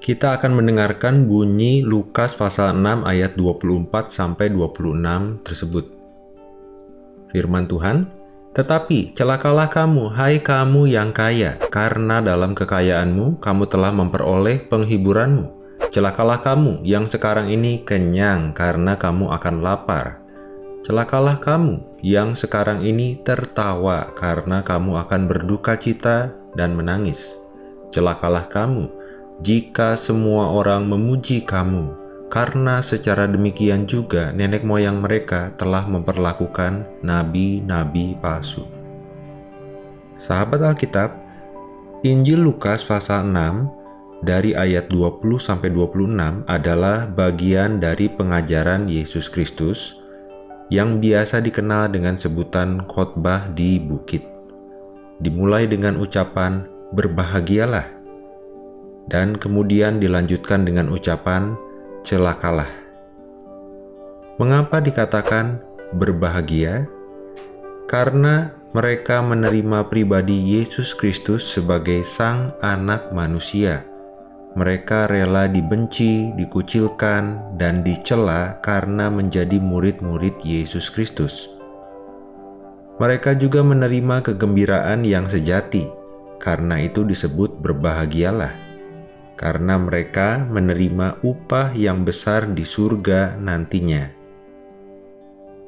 Kita akan mendengarkan bunyi Lukas pasal 6 ayat 24 sampai 26 tersebut. Firman Tuhan, "Tetapi celakalah kamu, hai kamu yang kaya, karena dalam kekayaanmu kamu telah memperoleh penghiburanmu. Celakalah kamu yang sekarang ini kenyang, karena kamu akan lapar. Celakalah kamu yang sekarang ini tertawa, karena kamu akan berduka cita dan menangis. Celakalah kamu jika semua orang memuji kamu, karena secara demikian juga nenek moyang mereka telah memperlakukan nabi-nabi palsu. Sahabat Alkitab, Injil Lukas pasal 6 dari ayat 20 sampai 26 adalah bagian dari pengajaran Yesus Kristus yang biasa dikenal dengan sebutan khotbah di bukit. Dimulai dengan ucapan berbahagialah dan kemudian dilanjutkan dengan ucapan celakalah. Mengapa dikatakan berbahagia? Karena mereka menerima pribadi Yesus Kristus sebagai Sang Anak Manusia. Mereka rela dibenci, dikucilkan, dan dicela karena menjadi murid-murid Yesus Kristus. Mereka juga menerima kegembiraan yang sejati, karena itu disebut berbahagialah karena mereka menerima upah yang besar di surga nantinya.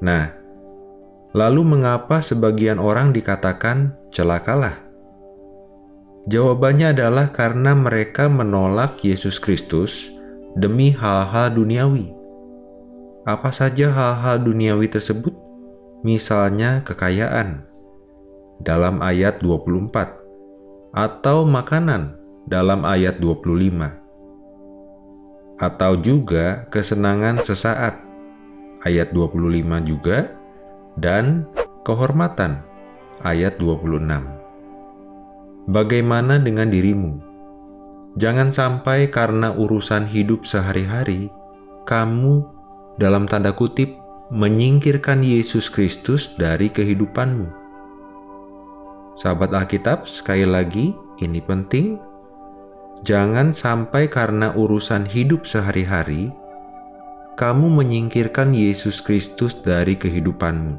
Nah, lalu mengapa sebagian orang dikatakan celakalah? Jawabannya adalah karena mereka menolak Yesus Kristus demi hal-hal duniawi. Apa saja hal-hal duniawi tersebut? Misalnya kekayaan dalam ayat 24 atau makanan dalam ayat 25. Atau juga kesenangan sesaat, ayat 25 juga, dan kehormatan, ayat 26. Bagaimana dengan dirimu? Jangan sampai karena urusan hidup sehari-hari, kamu dalam tanda kutip menyingkirkan Yesus Kristus dari kehidupanmu. Sahabat Alkitab, sekali lagi, ini penting Jangan sampai karena urusan hidup sehari-hari, kamu menyingkirkan Yesus Kristus dari kehidupanmu.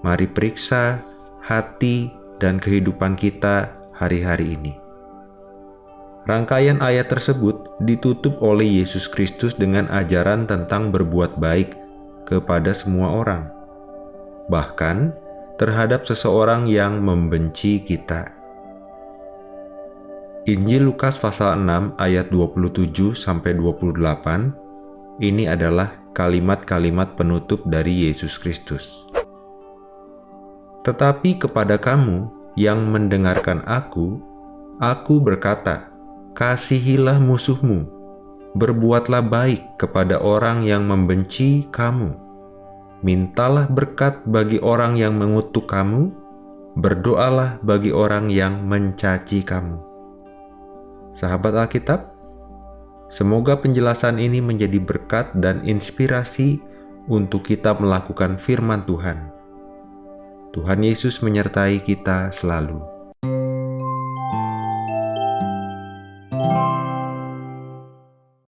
Mari periksa hati dan kehidupan kita hari-hari ini. Rangkaian ayat tersebut ditutup oleh Yesus Kristus dengan ajaran tentang berbuat baik kepada semua orang, bahkan terhadap seseorang yang membenci kita. Injil Lukas pasal 6 ayat 27 sampai 28 ini adalah kalimat-kalimat penutup dari Yesus Kristus. Tetapi kepada kamu yang mendengarkan aku, aku berkata, kasihilah musuhmu, berbuatlah baik kepada orang yang membenci kamu, mintalah berkat bagi orang yang mengutuk kamu, berdoalah bagi orang yang mencaci kamu. Sahabat Alkitab, semoga penjelasan ini menjadi berkat dan inspirasi untuk kita melakukan firman Tuhan. Tuhan Yesus menyertai kita selalu.